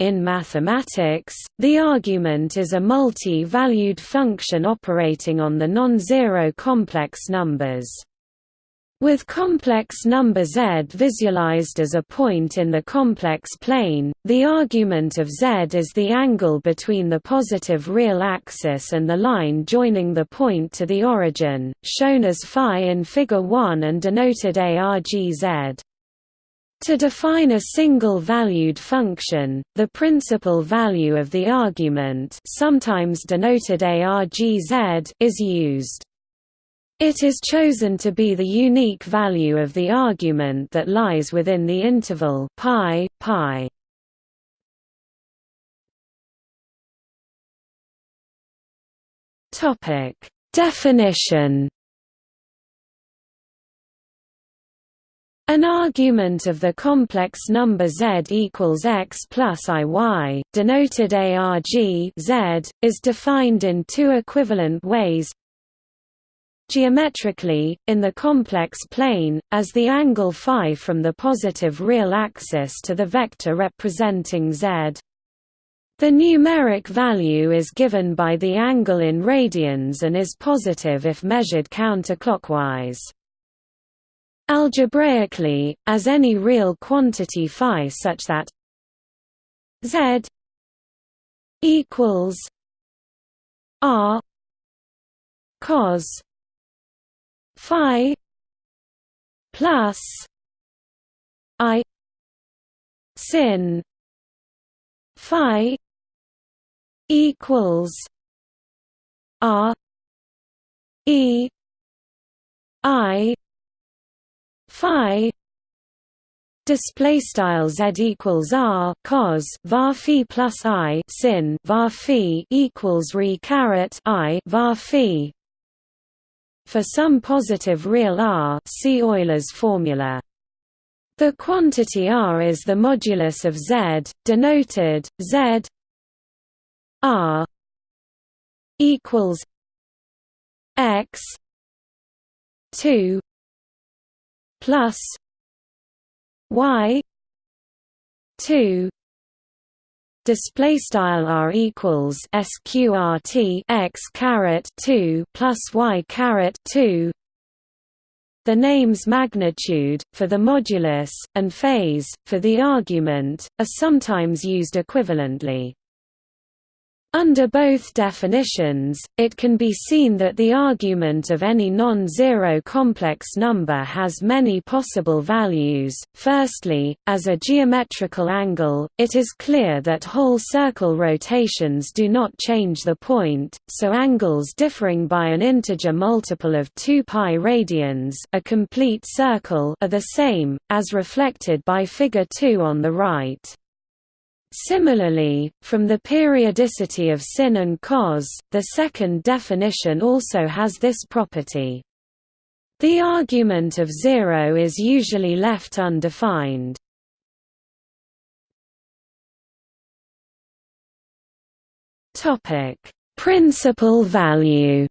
In mathematics, the argument is a multi-valued function operating on the non-zero complex numbers. With complex number z visualized as a point in the complex plane, the argument of z is the angle between the positive real axis and the line joining the point to the origin, shown as phi in Figure 1 and denoted argz. To define a single-valued function, the principal value of the argument sometimes denoted argz is used. It is chosen to be the unique value of the argument that lies within the interval pi, pi. Definition. An argument of the complex number z equals x plus iy, denoted arg z, is defined in two equivalent ways Geometrically, in the complex plane, as the angle phi from the positive real axis to the vector representing z. The numeric value is given by the angle in radians and is positive if measured counterclockwise. Algebraically, as any real quantity phi such that z equals r cos phi plus i sin phi equals r e i phi display style z equals r cos var phi plus i sin var phi equals re caret i var phi for some positive real r see Euler's formula. The quantity r is the modulus of z, denoted z r equals x 2 plus y 2 display style r equals sqrt x caret 2 plus y caret 2 the names magnitude, for the modulus, and phase, for the argument, are sometimes used equivalently. Under both definitions, it can be seen that the argument of any non-zero complex number has many possible values. Firstly, as a geometrical angle, it is clear that whole circle rotations do not change the point, so angles differing by an integer multiple of 2 pi radians, a complete circle, are the same, as reflected by figure 2 on the right. Similarly, from the periodicity of sin and cos, the second definition also has this property. The argument of zero is usually left undefined. Principal value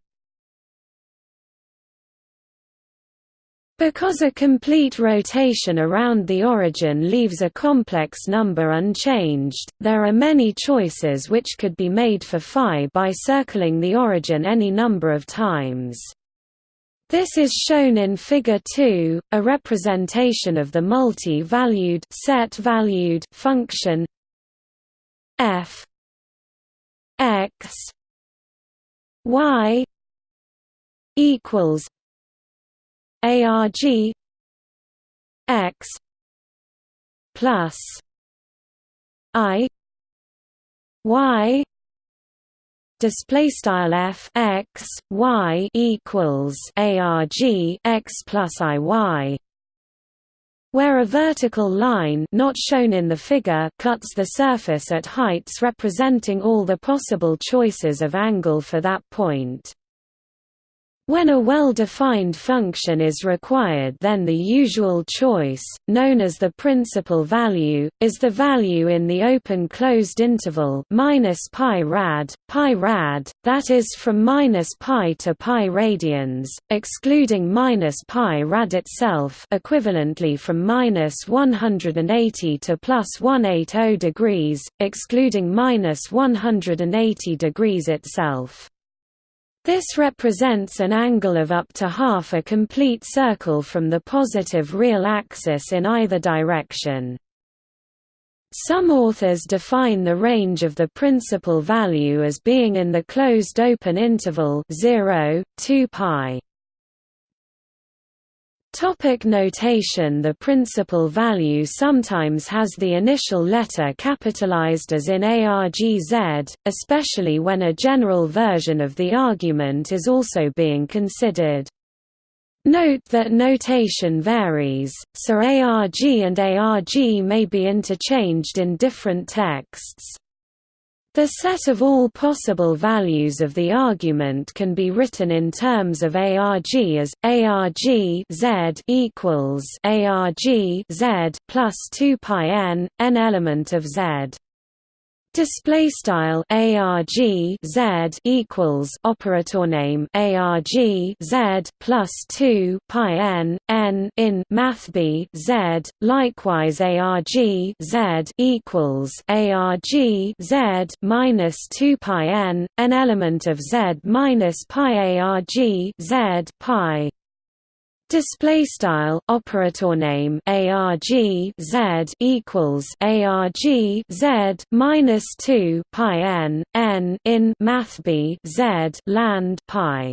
Because a complete rotation around the origin leaves a complex number unchanged, there are many choices which could be made for phi by circling the origin any number of times. This is shown in Figure 2, a representation of the multi-valued set-valued function f x y equals arg x plus i y display style f x y equals arg x plus i y where a vertical line not shown in the figure cuts the surface at heights representing all the possible choices of angle for that point When a well-defined function is required then the usual choice, known as the principal value, is the value in the open-closed interval minus pi rad, pi rad, that is from minus pi to pi radians, excluding minus pi rad itself equivalently from minus 180 to plus 180 degrees, excluding minus 180 degrees itself. This represents an angle of up to half a complete circle from the positive real axis in either direction. Some authors define the range of the principal value as being in the closed open interval 0, 2 pi. Topic notation The principal value sometimes has the initial letter capitalized as in ARGZ, especially when a general version of the argument is also being considered. Note that notation varies, so ARG and ARG may be interchanged in different texts. The set of all possible values of the argument can be written in terms of arg as arg z equals arg z plus 2 pi n, n element of z. Display style arg z equals operator name arg z plus two pi n n in math b z. Likewise, arg z equals arg z minus two pi n, an element of z minus pi arg z pi. Display style operator name arg z equals arg z minus two pi n n in math b z land pi.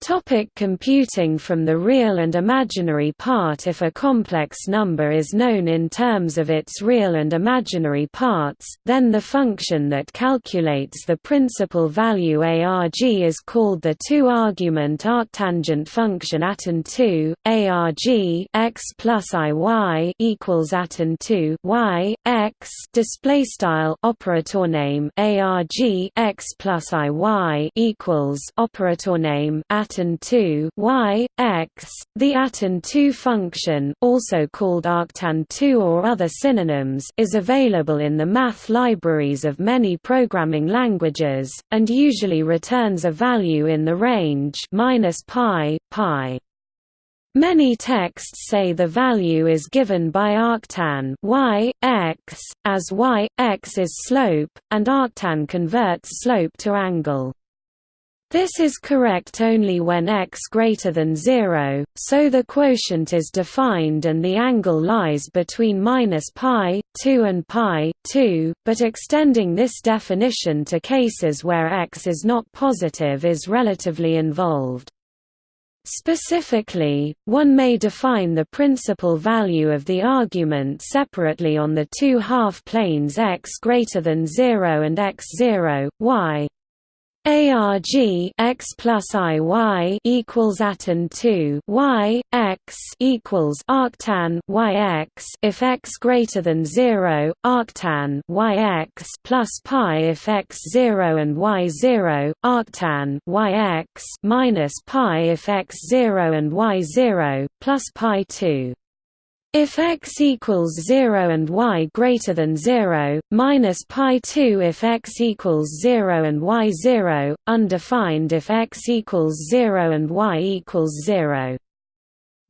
Topic computing From the real and imaginary part If a complex number is known in terms of its real and imaginary parts, then the function that calculates the principal value arg is called the two-argument arctangent function atan2, arg x plus iy equals atan2 y x display style operator name arg x plus iy equals operator name at atan2 y, x. The atan2 function, also called arctan2 or other synonyms, is available in the math libraries of many programming languages, and usually returns a value in the range minus pi, pi. Many texts say the value is given by arctan y, x, as y, x is slope, and arctan converts slope to angle. This is correct only when x greater than 0, so the quotient is defined and the angle lies between minus pi, 2 and pi, 2, but extending this definition to cases where x is not positive is relatively involved. Specifically, one may define the principal value of the argument separately on the two half-planes x greater than 0 and x0, y. ARG x plus IY equals atan 2 y x equals arctan y x. If x greater than 0 arctan y x plus pi. If x 0 and y 0 arctan y x minus pi. If x 0 and y 0 plus pi 2 if x equals 0 and y greater than 0, minus pi 2 if x equals 0 and y 0, undefined if x equals 0 and y equals 0.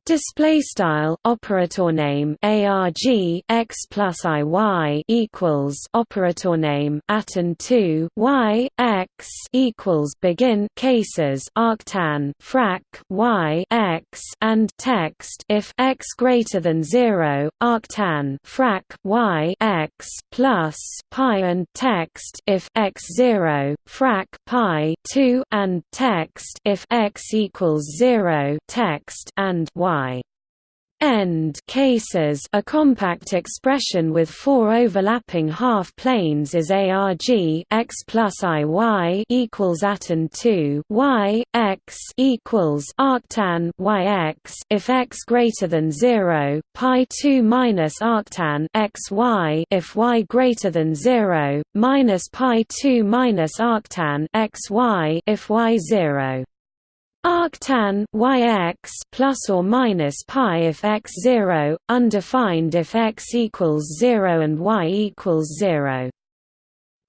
Display style operator name arg x plus iy equals operator name atan 2 y x equals begin cases arctan frac y x and text if x greater than 0 arctan frac y x plus pi and text if x 0 frac pi 2 and text if x equals 0 text and y end cases a compact expression with four overlapping half planes is arg x plus i y equals atan 2 y x equals arctan y x if x greater than 0 pi 2 minus arctan x y if y greater than 0 minus pi 2 minus arctan x y if y 0 Arctan yx plus or minus pi if x 0, undefined if x equals 0 and y equals 0.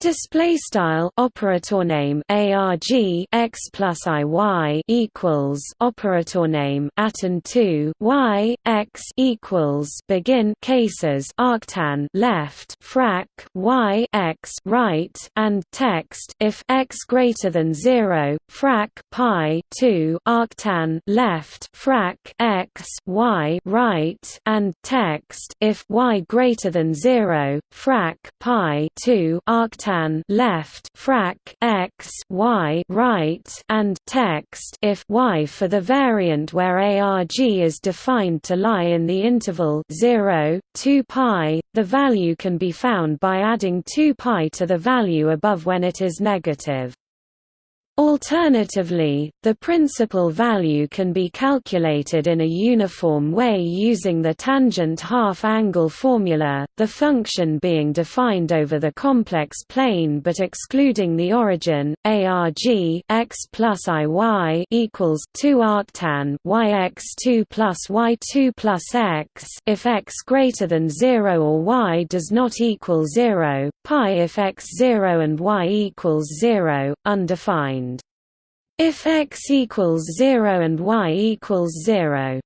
Display style operator name arg x plus i y equals operator name atan 2 y x equals begin cases arctan left frac y x right and text if x greater than 0 frac pi 2 arctan left frac x y right and text if y greater than 0 frac pi 2 arctan left frac x y right and text if y for the variant where arg is defined to lie in the interval 0 2 pi the value can be found by adding 2 pi to the value above when it is negative Alternatively, the principal value can be calculated in a uniform way using the tangent half-angle formula, the function being defined over the complex plane but excluding the origin, arg x plus iy equals 2 arctan yx2 plus y2 plus x if x greater than 0 or y does not equal 0, pi if x 0 and y equals 0, undefined. If x equals 0 and y equals 0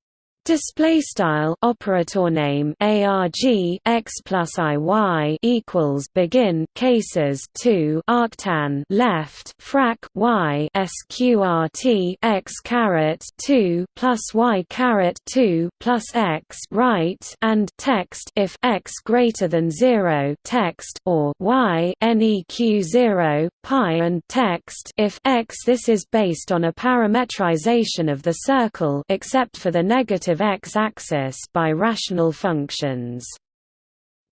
Display style operator name arg x plus i y equals begin cases 2 arctan left frac y sqrt x caret 2 plus y caret 2 plus x right and text if x greater than 0 text or y neq 0 pi and text if x this is based on a parametrization of the circle except for the negative x-axis by rational functions.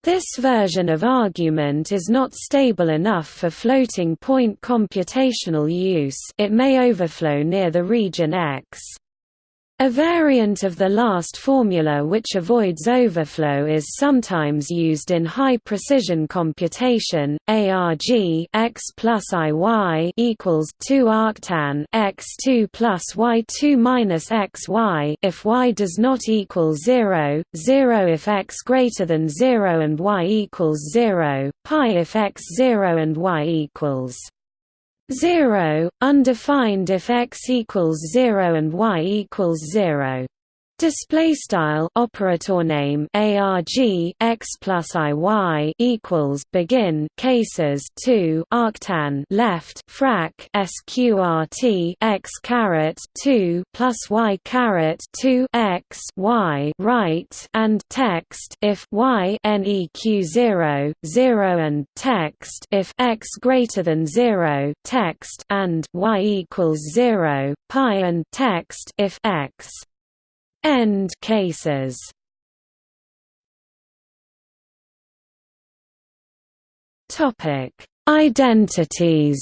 This version of argument is not stable enough for floating point computational use it may overflow near the region X. A variant of the last formula which avoids overflow is sometimes used in high-precision computation. ARG x plus IY equals 2 arctan x2 plus y2 minus xy if y does not equal 0, 0 if x greater than 0 and y equals 0, pi if x 0 and y equals 0, undefined if x equals 0 and y equals 0. Display style operator name arg x plus i y equals begin cases 2 arctan left frac sqrt x caret 2 plus y caret 2 x y right and text if y neq 0 0 and text if x greater than 0 text and y equals 0 pi and text if x End cases Topic: Identities.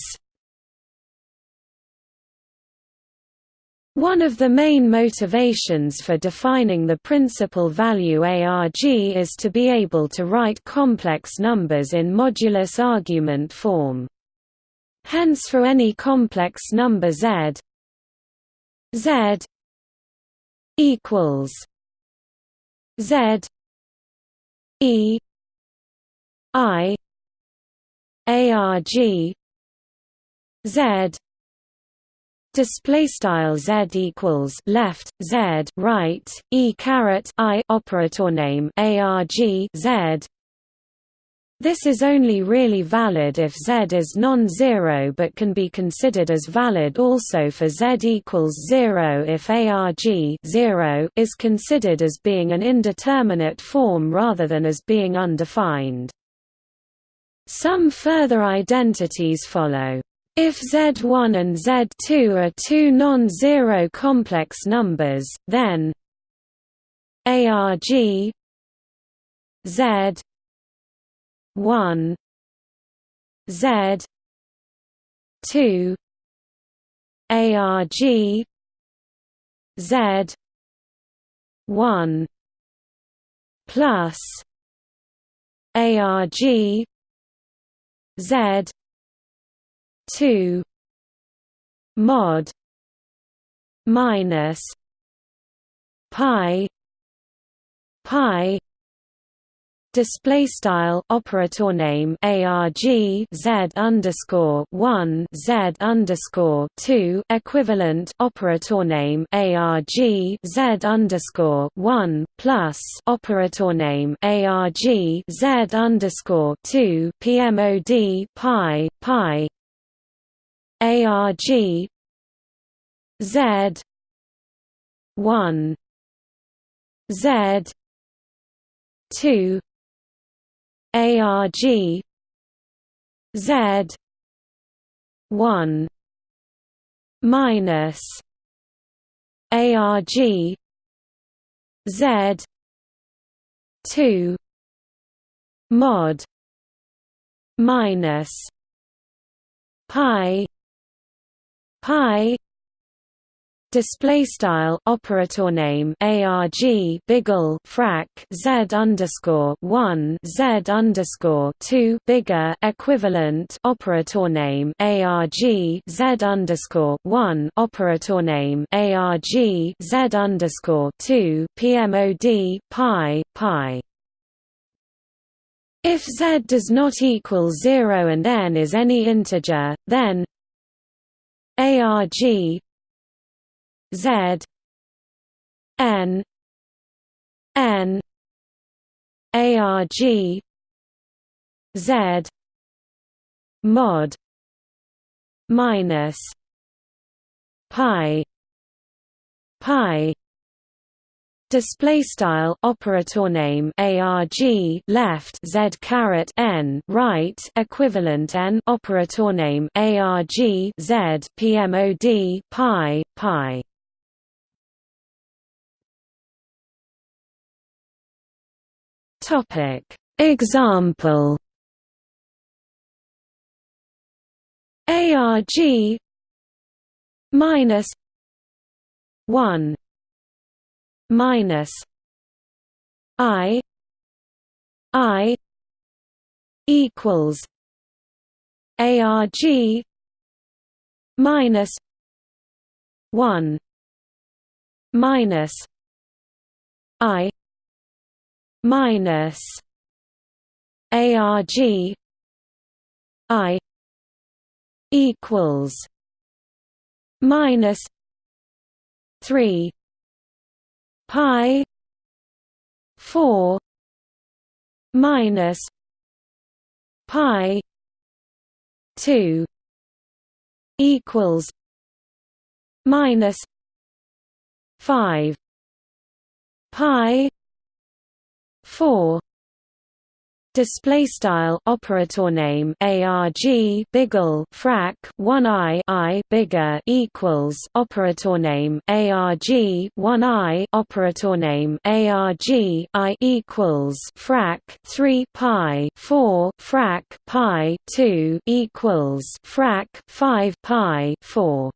One of the main motivations for defining the principal value ARG is to be able to write complex numbers in modulus argument form. Hence for any complex number z z equals Z E I ARG Z display style z equals left z right e caret i operator name arg z this is only really valid if z is non-zero but can be considered as valid also for z equals 0 if arg 0 is considered as being an indeterminate form rather than as being undefined. Some further identities follow. If Z1 and Z2 are two non-zero complex numbers, then arg z 1 z 2 arg z 1 plus arg z 2 mod minus pi pi display style operator name arg z underscore one z underscore two equivalent operator name arg z underscore one plus operator name arg z underscore two pmod pi pi. Arg z one z two ARG Z one minus ARG Z two mod minus pi pi Display style operator name arg biggle frac z underscore one z underscore two bigger equivalent operator name arg z underscore one operator name arg z underscore two pmod pi pi. If z does not equal zero and n is any integer, then arg Z N N ARG Z mod minus pi pi. Display style operator name arg left z caret n right equivalent n operator name arg z pmod pi pi Topic. Example. ARG minus one minus I I equals ARG minus one minus I minus arg i equals minus 3 pi 4 minus pi 2 equals minus 5 pi 4 display style operator name arg biggle frac 1 i i bigger equals operator name arg 1 i operator name arg i equals frac 3 pi 4 frac pi 2 equals frac 5 pi 4